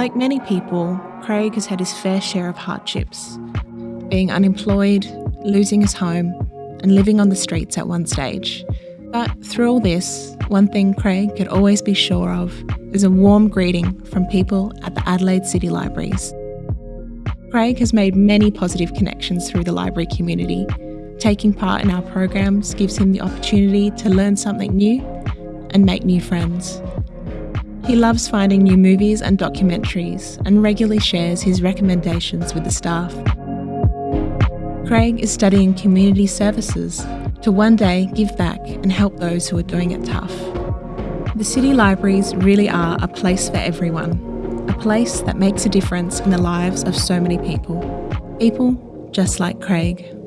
Like many people, Craig has had his fair share of hardships being unemployed, losing his home, and living on the streets at one stage. But through all this, one thing Craig could always be sure of is a warm greeting from people at the Adelaide City Libraries. Craig has made many positive connections through the library community. Taking part in our programs gives him the opportunity to learn something new and make new friends. He loves finding new movies and documentaries and regularly shares his recommendations with the staff. Craig is studying community services to one day give back and help those who are doing it tough. The city libraries really are a place for everyone, a place that makes a difference in the lives of so many people. People just like Craig.